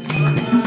I'm